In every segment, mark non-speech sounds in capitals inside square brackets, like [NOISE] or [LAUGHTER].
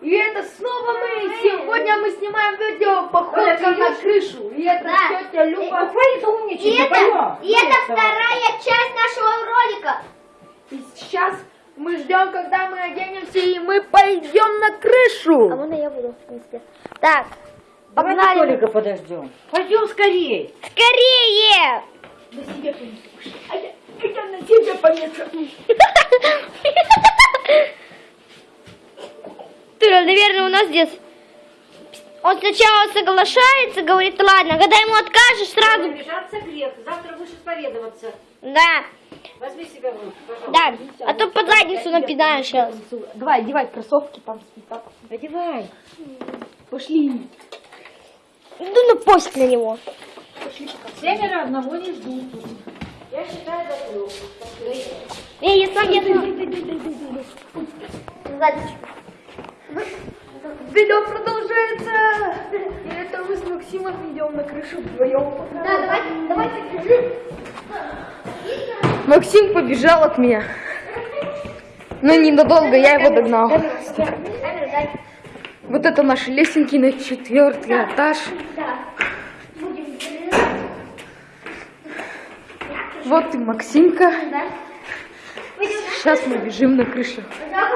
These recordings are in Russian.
И это снова мы. Сегодня мы снимаем видео походка на крышу. И это Да. тетя Люба. Хватит И умничать, это, поем. и это вторая часть нашего ролика. И сейчас мы ждем, когда мы оденемся, и мы пойдем на А крышу. можно я буду. Так, Давай погнали. Толика подождем. Пойдем скорей. Скорее! На себе понесу. А я, а я на себе понесу. [LAUGHS] наверное, у нас здесь... Он сначала соглашается, говорит, ладно, когда ему откажешь, сразу... Обижаться грех. Завтра будешь исповедоваться. Да, Возьми себя в руки, пожалуйста. да, а то под задницу напинаешь сейчас. Давай, одевай кроссовки там. Одевай. Пошли. Иду на пост на него. Семеро одного не ждут. Я считаю до трех. Я, я сам, я сам. Видео продолжается. И это мы с Максимом идем на крышу вдвоем. Да, давай, давайте. Максим побежал от меня. Но ненадолго, я его догнал. Вот это наши лесенки на четвертый этаж. Да. Вот и Максимка. Да. Сейчас мы бежим на крышу. Да,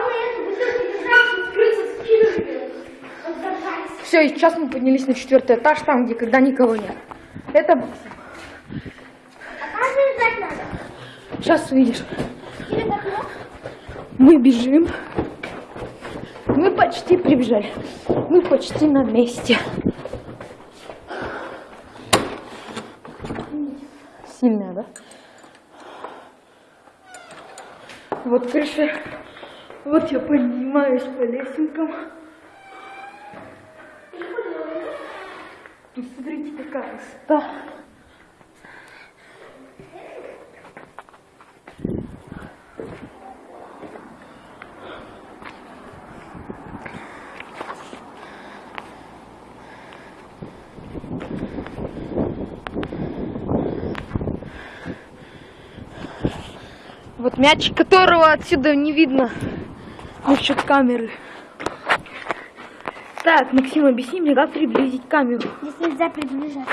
Все, и сейчас мы поднялись на четвертый этаж, там, где когда никого нет. Это. А? Сейчас увидишь. Окно? Мы бежим. Мы почти прибежали. Мы почти на месте. Сильная, да? Вот крыша. Вот я поднимаюсь по лесенкам. Смотрите, какая высота. Вот мячик, которого отсюда не видно. За счет камеры. Так, Максим, объясни мне, как приблизить камеру. Здесь нельзя приближать.